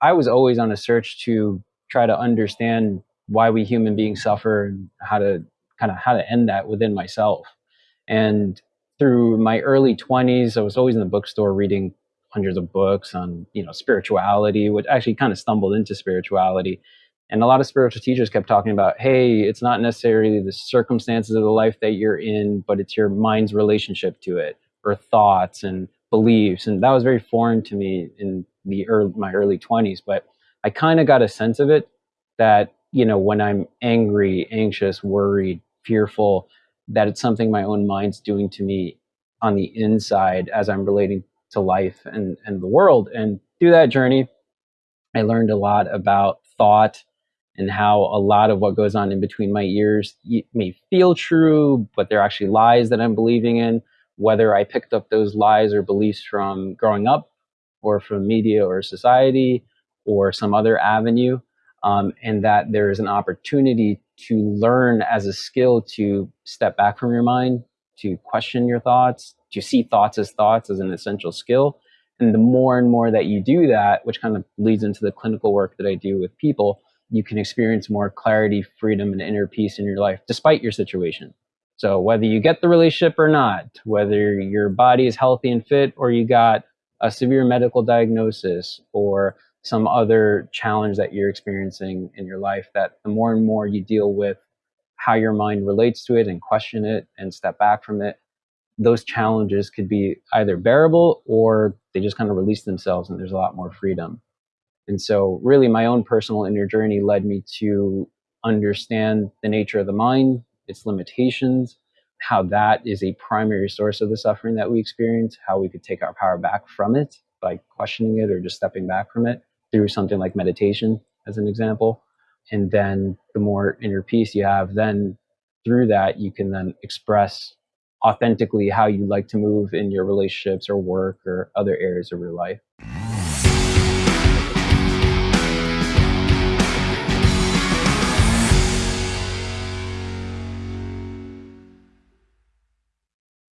I was always on a search to try to understand why we human beings suffer and how to kind of how to end that within myself. And through my early 20s, I was always in the bookstore reading hundreds of books on, you know, spirituality, which actually kind of stumbled into spirituality. And a lot of spiritual teachers kept talking about, hey, it's not necessarily the circumstances of the life that you're in, but it's your mind's relationship to it, or thoughts and beliefs. And that was very foreign to me in the early, my early 20s. But I kind of got a sense of it that, you know, when I'm angry, anxious, worried, fearful, that it's something my own mind's doing to me on the inside as I'm relating to life and, and the world. And through that journey, I learned a lot about thought and how a lot of what goes on in between my ears may feel true, but they're actually lies that I'm believing in. Whether I picked up those lies or beliefs from growing up, or from media or society, or some other avenue, um, and that there is an opportunity to learn as a skill to step back from your mind, to question your thoughts, to see thoughts as thoughts as an essential skill. And the more and more that you do that, which kind of leads into the clinical work that I do with people, you can experience more clarity, freedom, and inner peace in your life despite your situation. So whether you get the relationship or not, whether your body is healthy and fit or you got a severe medical diagnosis or some other challenge that you're experiencing in your life, that the more and more you deal with how your mind relates to it and question it and step back from it, those challenges could be either bearable or they just kind of release themselves and there's a lot more freedom. And so, really, my own personal inner journey led me to understand the nature of the mind, its limitations, how that is a primary source of the suffering that we experience, how we could take our power back from it by questioning it or just stepping back from it through something like meditation, as an example. And then the more inner peace you have, then through that, you can then express authentically how you like to move in your relationships or work or other areas of your life.